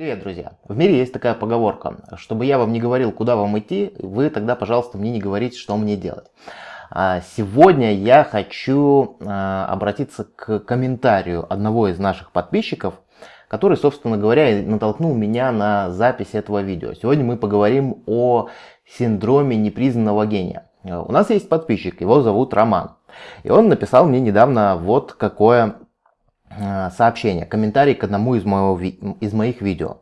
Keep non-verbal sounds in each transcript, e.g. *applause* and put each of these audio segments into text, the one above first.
Привет, друзья! В мире есть такая поговорка, чтобы я вам не говорил, куда вам идти, вы тогда, пожалуйста, мне не говорите, что мне делать. А, сегодня я хочу а, обратиться к комментарию одного из наших подписчиков, который, собственно говоря, натолкнул меня на запись этого видео. Сегодня мы поговорим о синдроме непризнанного гения. У нас есть подписчик, его зовут Роман. И он написал мне недавно вот какое сообщение, комментарий к одному из, моего, из моих видео.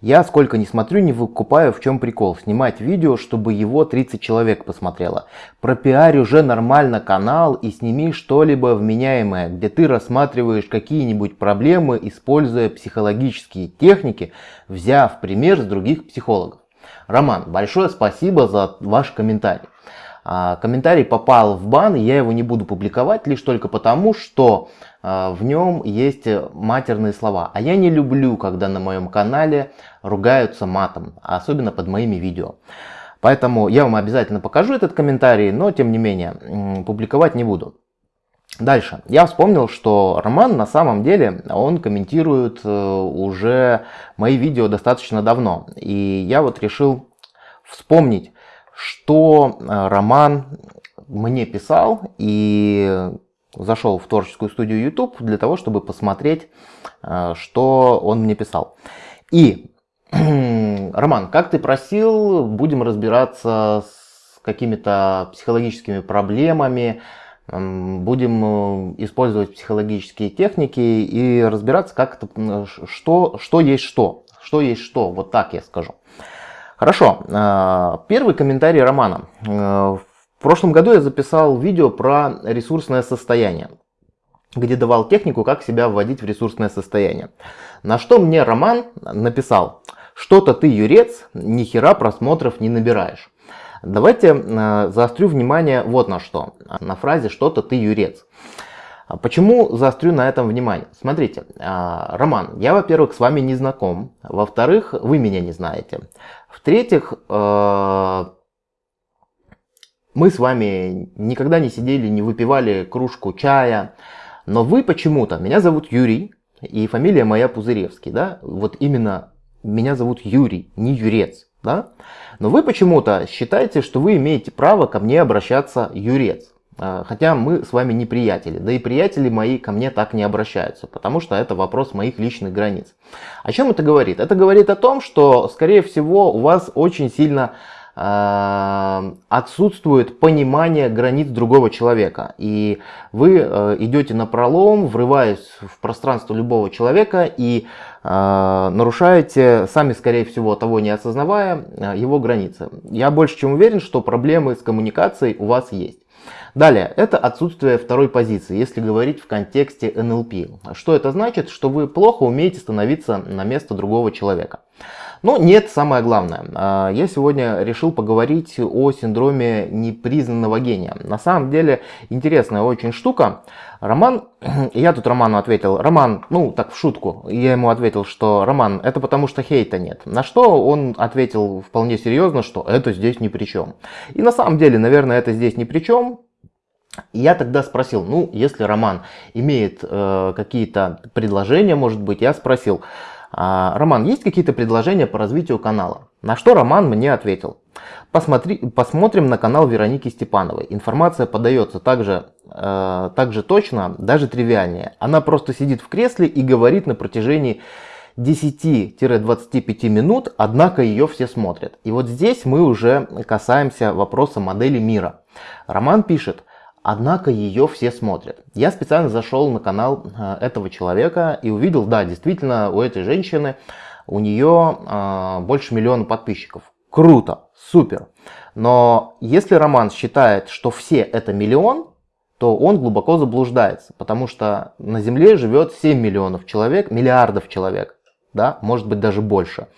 Я сколько не смотрю, не выкупаю, в чем прикол. Снимать видео, чтобы его 30 человек посмотрело. Пропиарь уже нормально канал и сними что-либо вменяемое, где ты рассматриваешь какие-нибудь проблемы, используя психологические техники, взяв пример с других психологов. Роман, большое спасибо за ваш комментарий. А, комментарий попал в бан, я его не буду публиковать лишь только потому, что а, в нем есть матерные слова. А я не люблю, когда на моем канале ругаются матом, особенно под моими видео. Поэтому я вам обязательно покажу этот комментарий, но тем не менее публиковать не буду. Дальше. Я вспомнил, что Роман на самом деле, он комментирует э, уже мои видео достаточно давно. И я вот решил вспомнить, что э, Роман мне писал и зашел в творческую студию YouTube для того, чтобы посмотреть, э, что он мне писал. И, *clears throat* Роман, как ты просил, будем разбираться с какими-то психологическими проблемами, будем э, использовать психологические техники и разбираться, как это, что, что есть что. Что есть что, вот так я скажу. Хорошо, э, первый комментарий Романа. В в прошлом году я записал видео про ресурсное состояние, где давал технику, как себя вводить в ресурсное состояние. На что мне Роман написал, что-то ты юрец, ни хера просмотров не набираешь. Давайте э, заострю внимание вот на что, на фразе «что-то ты юрец». Почему заострю на этом внимание? Смотрите, э, Роман, я, во-первых, с вами не знаком, во-вторых, вы меня не знаете, в-третьих, э, мы с вами никогда не сидели, не выпивали кружку чая, но вы почему-то, меня зовут Юрий, и фамилия моя Пузыревский, да, вот именно меня зовут Юрий, не Юрец, да, но вы почему-то считаете, что вы имеете право ко мне обращаться Юрец, а, хотя мы с вами не приятели, да и приятели мои ко мне так не обращаются, потому что это вопрос моих личных границ. О чем это говорит? Это говорит о том, что, скорее всего, у вас очень сильно Э, отсутствует понимание границ другого человека. И вы э, идете на пролом, врываясь в пространство любого человека и нарушаете, сами скорее всего того не осознавая, его границы. Я больше чем уверен, что проблемы с коммуникацией у вас есть. Далее, это отсутствие второй позиции, если говорить в контексте НЛП. Что это значит? Что вы плохо умеете становиться на место другого человека. Но нет, самое главное. А, я сегодня решил поговорить о синдроме непризнанного гения. На самом деле интересная очень штука. Роман, *clears throat* я тут Роману ответил, Роман, ну так в шутку, я ему ответил, что Роман, это потому что хейта нет. На что он ответил вполне серьезно, что это здесь ни при чем. И на самом деле, наверное, это здесь ни при чем. Я тогда спросил, ну, если Роман имеет э, какие-то предложения, может быть, я спросил, Роман, есть какие-то предложения по развитию канала? На что Роман мне ответил. Посмотри, посмотрим на канал Вероники Степановой. Информация подается также, э, также точно, даже тривиальнее. Она просто сидит в кресле и говорит на протяжении 10-25 минут, однако ее все смотрят. И вот здесь мы уже касаемся вопроса модели мира. Роман пишет, Однако ее все смотрят. Я специально зашел на канал э, этого человека и увидел, да, действительно, у этой женщины, у нее э, больше миллиона подписчиков. Круто, супер. Но если Роман считает, что все это миллион, то он глубоко заблуждается, потому что на Земле живет 7 миллионов человек, миллиардов человек да, может быть даже больше.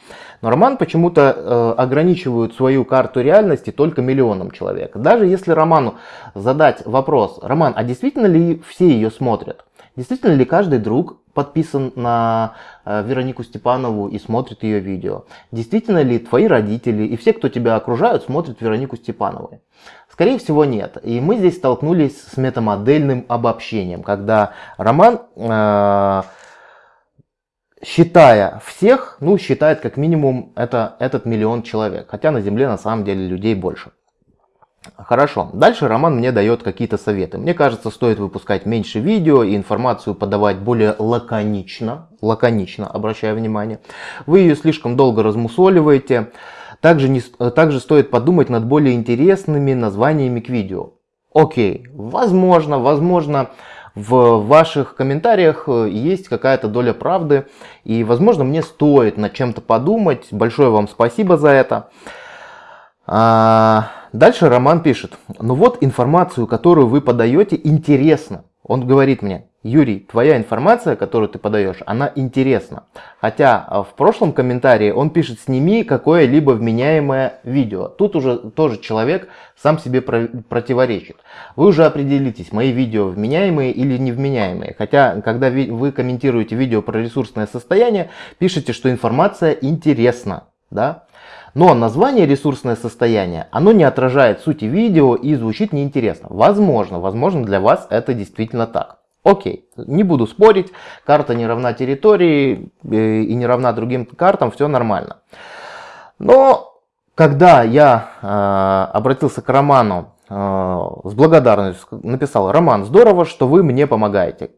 Но Роман почему-то э, ограничивают свою карту реальности только миллионом человек. Даже если Роману задать вопрос, Роман, а действительно ли все ее смотрят? Действительно ли каждый друг подписан на э, Веронику Степанову и смотрит ее видео? Действительно ли твои родители и все, кто тебя окружают, смотрят Веронику Степанову? Скорее всего нет. И мы здесь столкнулись с метамодельным обобщением, когда Роман... Э, считая всех, ну, считает как минимум это, этот миллион человек. Хотя на Земле на самом деле людей больше. Хорошо. Дальше Роман мне дает какие-то советы. Мне кажется, стоит выпускать меньше видео и информацию подавать более лаконично. Лаконично, обращаю внимание. Вы ее слишком долго размусоливаете. Также, не, также стоит подумать над более интересными названиями к видео. Окей, возможно, возможно, в ваших комментариях э, есть какая-то доля правды. И, возможно, мне стоит над чем-то подумать. Большое вам спасибо за это. А, дальше Роман пишет. Ну вот информацию, которую вы подаете, интересно. Он говорит мне, Юрий, твоя информация, которую ты подаешь, она интересна. Хотя а, в прошлом комментарии он пишет, сними какое-либо вменяемое видео. Тут уже тоже человек сам себе про противоречит. Вы уже определитесь, мои видео вменяемые или невменяемые. Хотя, когда вы комментируете видео про ресурсное состояние, пишите, что информация интересна. Да? Но название ресурсное состояние, оно не отражает сути видео и звучит неинтересно. Возможно, возможно для вас это действительно так. Окей, не буду спорить, карта не равна территории э, и не равна другим картам, все нормально. Но когда я э, обратился к Роману э, с благодарностью, написал, Роман, здорово, что вы мне помогаете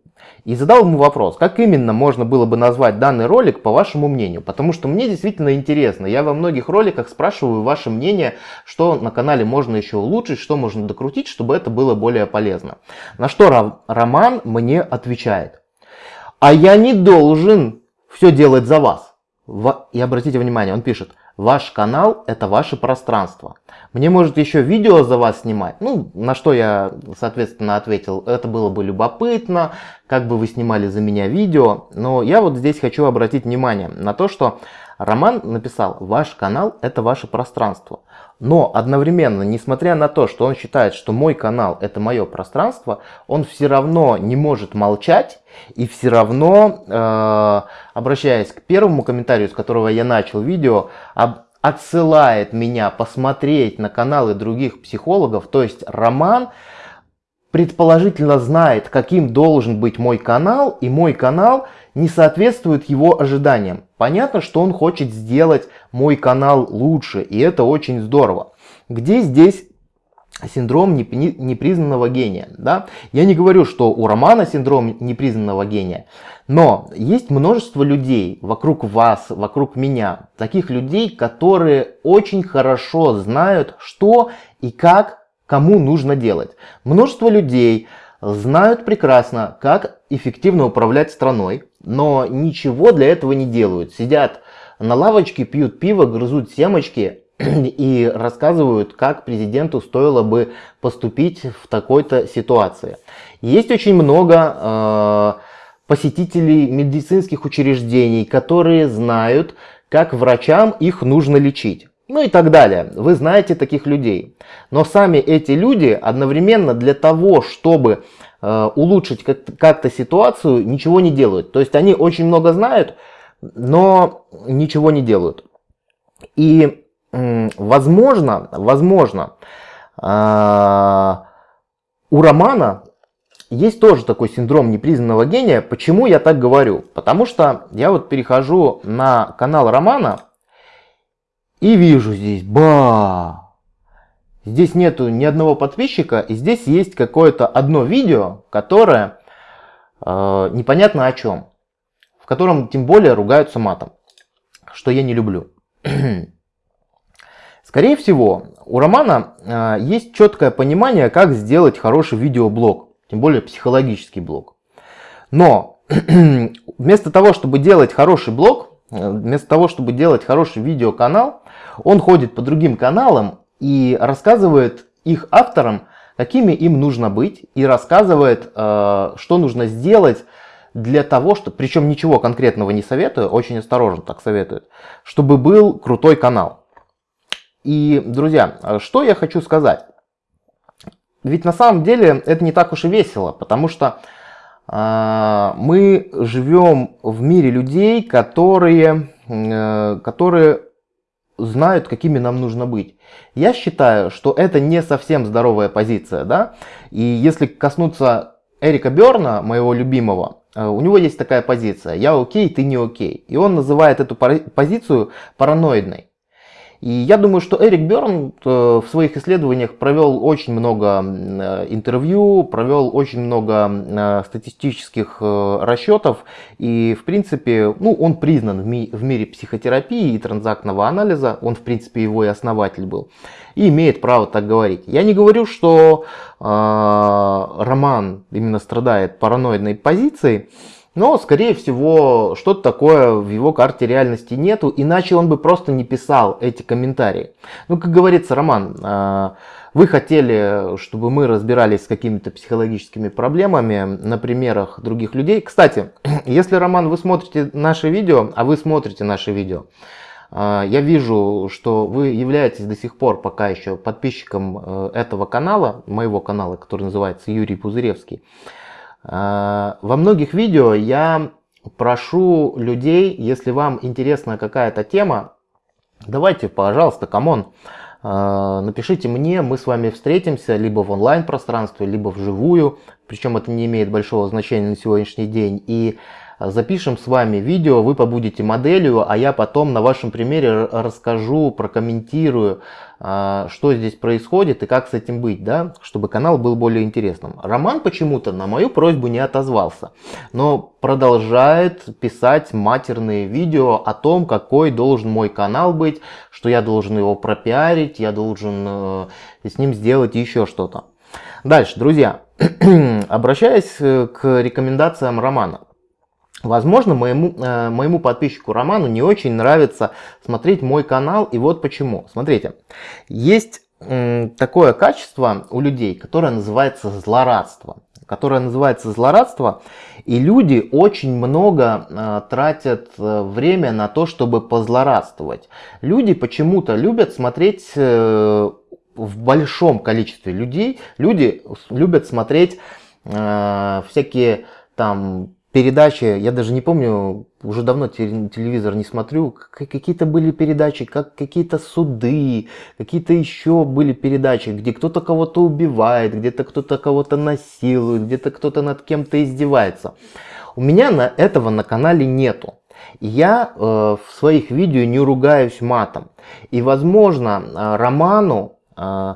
и задал ему вопрос, как именно можно было бы назвать данный ролик по вашему мнению, потому что мне действительно интересно, я во многих роликах спрашиваю ваше мнение, что на канале можно еще улучшить, что можно докрутить, чтобы это было более полезно. На что Роман мне отвечает, а я не должен все делать за вас. И обратите внимание, он пишет, Ваш канал это ваше пространство. Мне может еще видео за вас снимать. Ну, на что я, соответственно, ответил, это было бы любопытно, как бы вы снимали за меня видео. Но я вот здесь хочу обратить внимание на то, что Роман написал, ваш канал это ваше пространство. Но одновременно, несмотря на то, что он считает, что мой канал это мое пространство, он все равно не может молчать и все равно, э, обращаясь к первому комментарию, с которого я начал видео, об, отсылает меня посмотреть на каналы других психологов, то есть Роман предположительно знает, каким должен быть мой канал, и мой канал не соответствует его ожиданиям. Понятно, что он хочет сделать мой канал лучше, и это очень здорово. Где здесь синдром непризнанного гения? Да? Я не говорю, что у Романа синдром непризнанного гения, но есть множество людей вокруг вас, вокруг меня, таких людей, которые очень хорошо знают, что и как кому нужно делать. Множество людей знают прекрасно, как эффективно управлять страной, но ничего для этого не делают. Сидят на лавочке, пьют пиво, грызут семечки *clears throat* и рассказывают, как президенту стоило бы поступить в такой-то ситуации. Есть очень много э, посетителей медицинских учреждений, которые знают, как врачам их нужно лечить. Ну и так далее. Вы знаете таких людей. Но сами эти люди одновременно для того, чтобы Э, улучшить как-то ситуацию, ничего не делают. То есть они очень много знают, но ничего не делают. И возможно, возможно, э, у Романа есть тоже такой синдром непризнанного гения. Почему я так говорю? Потому что я вот перехожу на канал Романа и вижу здесь, ба, Здесь нету ни одного подписчика, и здесь есть какое-то одно видео, которое э, непонятно о чем. В котором тем более ругаются матом, что я не люблю. *clears throat* Скорее всего, у Романа э, есть четкое понимание, как сделать хороший видеоблог, тем более психологический блог. Но *clears throat* вместо того, чтобы делать хороший блог, вместо того, чтобы делать хороший видеоканал, он ходит по другим каналам и рассказывает их авторам, какими им нужно быть, и рассказывает, э, что нужно сделать для того, что, причем ничего конкретного не советую, очень осторожно так советует, чтобы был крутой канал. И, друзья, что я хочу сказать? Ведь на самом деле это не так уж и весело, потому что мы живем в мире людей, которые, э, которые знают, какими нам нужно быть. Я считаю, что это не совсем здоровая позиция, да, и если коснуться Эрика Берна, моего любимого, у него есть такая позиция, я окей, ты не окей. И он называет эту позицию параноидной. И я думаю, что Эрик Берн э, в своих исследованиях провел очень много э, интервью, провел очень много э, статистических расчетов. И, в принципе, ну, он признан в, ми в мире психотерапии и транзактного анализа. Он, в принципе, его и основатель был. И имеет право так говорить. Я не говорю, что э, роман именно страдает параноидной позицией. Но, скорее всего, что-то такое в его карте реальности нету, иначе он бы просто не писал эти комментарии. Ну, как говорится, Роман, а, вы хотели, чтобы мы разбирались с какими-то психологическими проблемами на примерах других людей. Кстати, *clears throat* если, Роман, вы смотрите наши видео, а вы смотрите наши видео, а, я вижу, что вы являетесь до сих пор пока еще подписчиком э, этого канала, моего канала, который называется Юрий Пузыревский. А, во многих видео я прошу людей, если вам интересна какая-то тема, давайте, пожалуйста, come on, а, напишите мне, мы с вами встретимся либо в онлайн пространстве, либо вживую, причем это не имеет большого значения на сегодняшний день. И запишем с вами видео, вы побудете моделью, а я потом на вашем примере расскажу, прокомментирую, а, что здесь происходит и как с этим быть, да, чтобы канал был более интересным. Роман почему-то на мою просьбу не отозвался, но продолжает писать матерные видео о том, какой должен мой канал быть, что я должен его пропиарить, я должен э, с ним сделать еще что-то. Дальше, друзья, *clears throat* обращаясь э, к рекомендациям Романа. Возможно, моему, э, моему подписчику Роману не очень нравится смотреть мой канал, и вот почему. Смотрите, есть э, такое качество у людей, которое называется злорадство. Которое называется злорадство, и люди очень много э, тратят э, время на то, чтобы позлорадствовать. Люди почему-то любят смотреть э, в большом количестве людей, люди любят смотреть э, всякие там передачи, я даже не помню, уже давно телевизор не смотрю, какие-то были передачи, как какие-то суды, какие-то еще были передачи, где кто-то кого-то убивает, где-то кто-то кого-то насилует, где-то кто-то над кем-то издевается. У меня на этого на канале нету. Я э, в своих видео не ругаюсь матом. И возможно э, Роману э,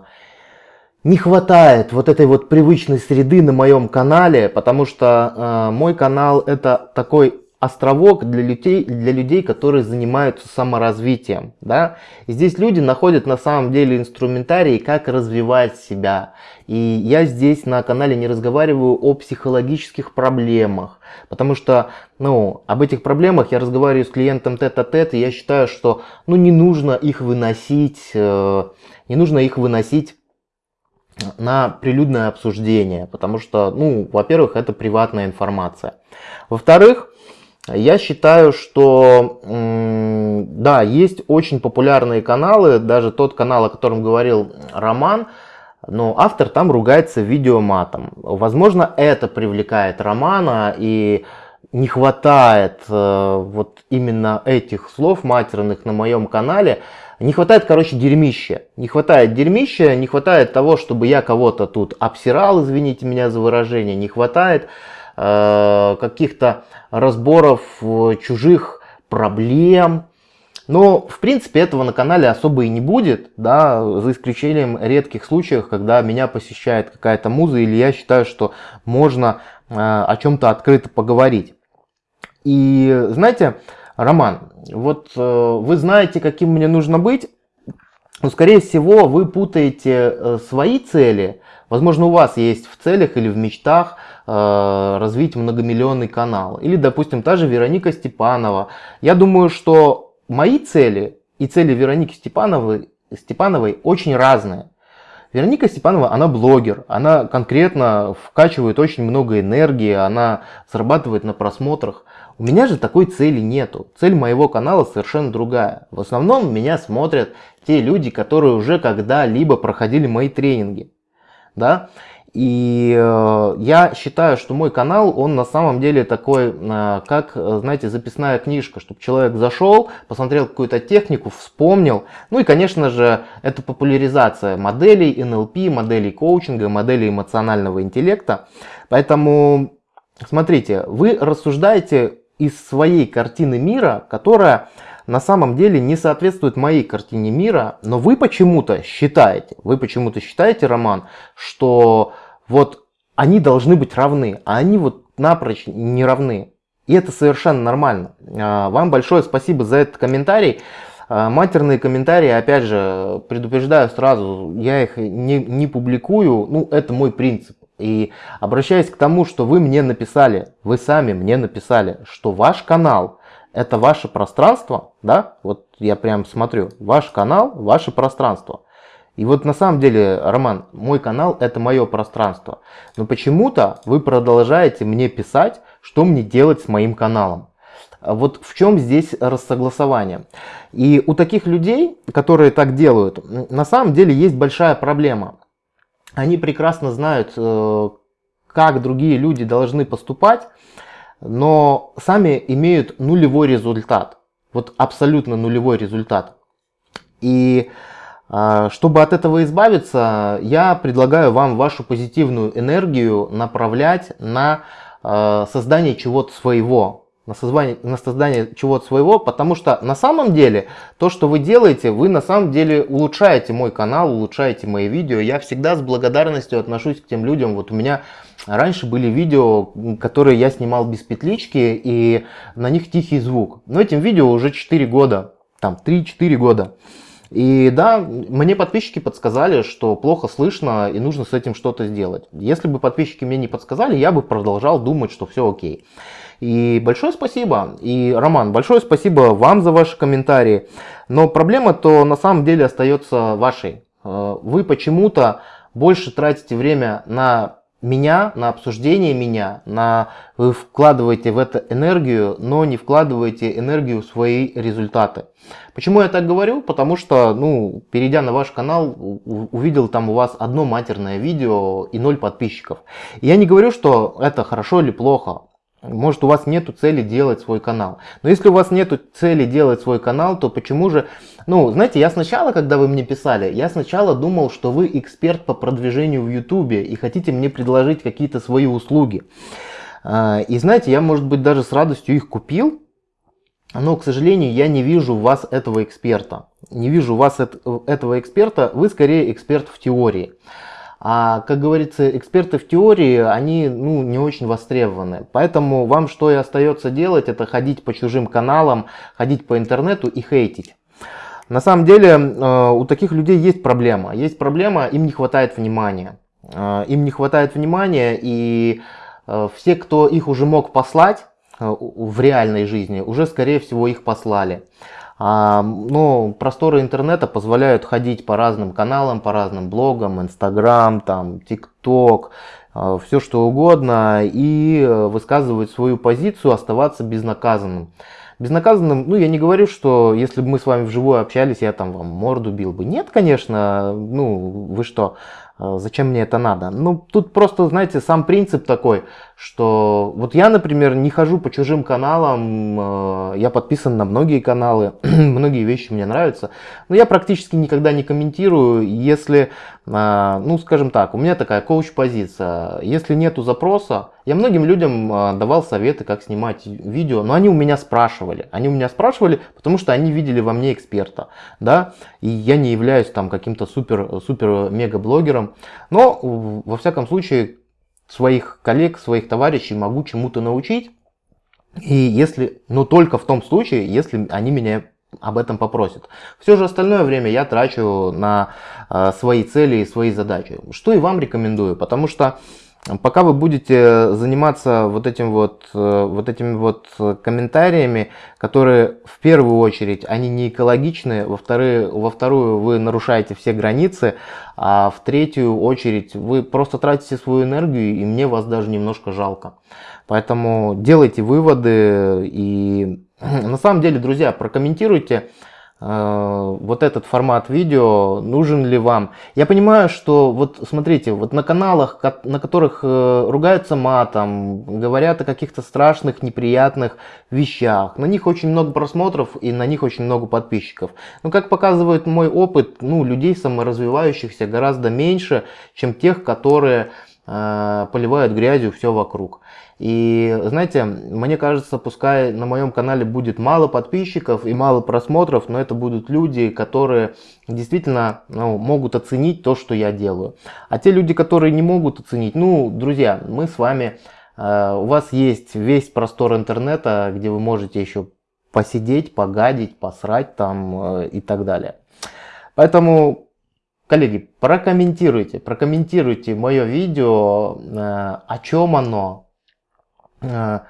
не хватает вот этой вот привычной среды на моем канале, потому что э, мой канал это такой островок для людей, для людей, которые занимаются саморазвитием. Да? Здесь люди находят на самом деле инструментарий, как развивать себя. И я здесь на канале не разговариваю о психологических проблемах, потому что ну, об этих проблемах я разговариваю с клиентом тет-а-тет, -тет, и я считаю, что ну, не нужно их выносить, э, не нужно их выносить на прилюдное обсуждение, потому что, ну, во-первых, это приватная информация. Во-вторых, я считаю, что, да, есть очень популярные каналы, даже тот канал, о котором говорил Роман, но автор там ругается видеоматом. Возможно, это привлекает Романа и не хватает э, вот именно этих слов матерных на моем канале, не хватает, короче, дерьмища. Не хватает дерьмища, не хватает того, чтобы я кого-то тут обсирал, извините меня за выражение. Не хватает э, каких-то разборов э, чужих проблем. Но, в принципе, этого на канале особо и не будет, да, за исключением редких случаев, когда меня посещает какая-то муза, или я считаю, что можно э, о чем-то открыто поговорить. И, знаете, Роман, вот э, вы знаете, каким мне нужно быть, но скорее всего вы путаете э, свои цели. Возможно, у вас есть в целях или в мечтах э, развить многомиллионный канал. Или, допустим, та же Вероника Степанова. Я думаю, что мои цели и цели Вероники Степановой, Степановой очень разные. Вероника Степанова, она блогер, она конкретно вкачивает очень много энергии, она зарабатывает на просмотрах. У меня же такой цели нету. Цель моего канала совершенно другая. В основном меня смотрят те люди, которые уже когда-либо проходили мои тренинги. Да? И э, я считаю, что мой канал, он на самом деле такой, э, как, знаете, записная книжка, чтобы человек зашел, посмотрел какую-то технику, вспомнил. Ну и, конечно же, это популяризация моделей НЛП, моделей коучинга, моделей эмоционального интеллекта. Поэтому смотрите, вы рассуждаете из своей картины мира, которая на самом деле не соответствует моей картине мира, но вы почему-то считаете, вы почему-то считаете, Роман, что вот они должны быть равны, а они вот напрочь не равны. И это совершенно нормально. А, вам большое спасибо за этот комментарий. А, матерные комментарии, опять же, предупреждаю сразу, я их не, не публикую, ну это мой принцип. И обращаясь к тому, что вы мне написали, вы сами мне написали, что ваш канал это ваше пространство, да, вот я прям смотрю, ваш канал, ваше пространство. И вот на самом деле, Роман, мой канал это мое пространство. Но почему-то вы продолжаете мне писать, что мне делать с моим каналом. Вот в чем здесь рассогласование. И у таких людей, которые так делают, на самом деле есть большая проблема. Они прекрасно знают, э, как другие люди должны поступать, но сами имеют нулевой результат. Вот абсолютно нулевой результат. И а, чтобы от этого избавиться, я предлагаю вам вашу позитивную энергию направлять на а, создание чего-то своего, на создание, на создание чего-то своего, потому что на самом деле то, что вы делаете, вы на самом деле улучшаете мой канал, улучшаете мои видео. Я всегда с благодарностью отношусь к тем людям. Вот у меня раньше были видео, которые я снимал без петлички, и на них тихий звук. Но этим видео уже 4 года, там 3-4 года. И да, мне подписчики подсказали, что плохо слышно и нужно с этим что-то сделать. Если бы подписчики мне не подсказали, я бы продолжал думать, что все окей. И большое спасибо. И, Роман, большое спасибо вам за ваши комментарии. Но проблема-то на самом деле остается вашей. Э, вы почему-то больше тратите время на меня, на обсуждение меня, на вы вкладываете в это энергию, но не вкладываете энергию в свои результаты. Почему я так говорю? Потому что, ну, перейдя на ваш канал, увидел там у вас одно матерное видео и ноль подписчиков. Я не говорю, что это хорошо или плохо. Может у вас нет цели делать свой канал. Но если у вас нет цели делать свой канал, то почему же... Ну, знаете, я сначала, когда вы мне писали, я сначала думал, что вы эксперт по продвижению в YouTube и хотите мне предложить какие-то свои услуги. А, и знаете, я, может быть, даже с радостью их купил, но, к сожалению, я не вижу у вас этого эксперта. Не вижу у вас этого эксперта, вы скорее эксперт в теории. А, как говорится, эксперты в теории, они ну, не очень востребованы. Поэтому вам что и остается делать, это ходить по чужим каналам, ходить по интернету и хейтить. На самом деле э, у таких людей есть проблема. Есть проблема, им не хватает внимания. Э, им не хватает внимания, и э, все, кто их уже мог послать в реальной жизни, уже скорее всего их послали. А, ну, просторы интернета позволяют ходить по разным каналам, по разным блогам, Инстаграм, там, ТикТок, а, все что угодно и э, высказывать свою позицию, оставаться безнаказанным. Безнаказанным, ну я не говорю, что если бы мы с вами вживую общались, я там вам морду бил бы. Нет, конечно, ну вы что, зачем мне это надо? Ну, тут просто, знаете, сам принцип такой, что вот я, например, не хожу по чужим каналам, а, я подписан на многие каналы, *clears throat* многие вещи мне нравятся, но я практически никогда не комментирую, если, а, ну, скажем так, у меня такая коуч-позиция, если нету запроса, я многим людям давал советы, как снимать видео, но они у меня спрашивали, они у меня спрашивали, потому что они видели во мне эксперта, да, и я не являюсь там каким-то но, во всяком случае, своих коллег, своих товарищей могу чему-то научить. И если, но только в том случае, если они меня об этом попросят. Все же остальное время я трачу на э, свои цели и свои задачи. Что и вам рекомендую, потому что Пока вы будете заниматься вот этим вот, э, вот этими вот комментариями, которые в первую очередь, они не экологичны, во, вторые, во вторую вы нарушаете все границы, а в третью очередь вы просто тратите свою энергию, и мне вас даже немножко жалко. Поэтому делайте выводы и *clears throat* на самом деле, друзья, прокомментируйте, Э, вот этот формат видео нужен ли вам. Я понимаю, что вот смотрите, вот на каналах, на которых э, ругаются матом, говорят о каких-то страшных, неприятных вещах, на них очень много просмотров и на них очень много подписчиков. Но как показывает мой опыт, ну, людей саморазвивающихся гораздо меньше, чем тех, которые э, поливают грязью все вокруг. И знаете, мне кажется, пускай на моем канале будет мало подписчиков и мало просмотров, но это будут люди, которые действительно ну, могут оценить то, что я делаю. А те люди, которые не могут оценить, ну, друзья, мы с вами, э, у вас есть весь простор интернета, где вы можете еще посидеть, погадить, посрать там э, и так далее. Поэтому, коллеги, прокомментируйте, прокомментируйте мое видео, э, о чем оно, э,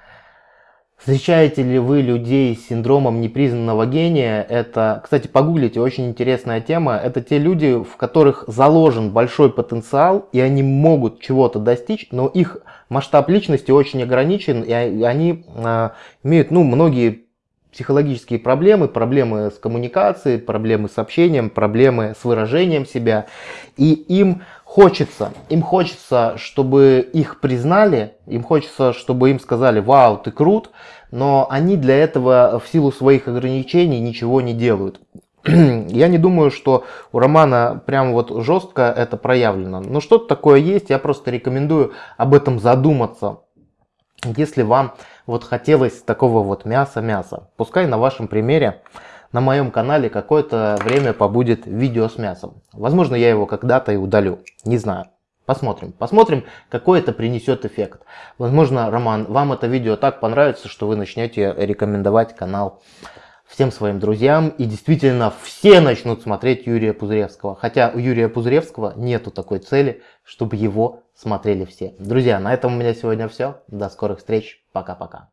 Встречаете ли вы людей с синдромом непризнанного гения? Это, кстати, погуглите, очень интересная тема. Это те люди, в которых заложен большой потенциал, и они могут чего-то достичь, но их масштаб личности очень ограничен, и они э, имеют, ну, многие психологические проблемы, проблемы с коммуникацией, проблемы с общением, проблемы с выражением себя. И им хочется, им хочется, чтобы их признали, им хочется, чтобы им сказали, вау, ты крут, но они для этого в силу своих ограничений ничего не делают. *clears throat* Я не думаю, что у Романа прям вот жестко это проявлено. Но что-то такое есть, я просто рекомендую об этом задуматься. Если вам вот хотелось такого вот мяса-мяса, пускай на вашем примере на моем канале какое-то время побудет видео с мясом. Возможно, я его когда-то и удалю, не знаю. Посмотрим. Посмотрим, какой это принесет эффект. Возможно, Роман, вам это видео так понравится, что вы начнете рекомендовать канал всем своим друзьям. И действительно все начнут смотреть Юрия Пузыревского. Хотя у Юрия Пузыревского нету такой цели, чтобы его смотрели все. Друзья, на этом у меня сегодня все. До скорых встреч. Пока-пока.